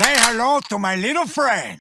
Say hello to my little friend.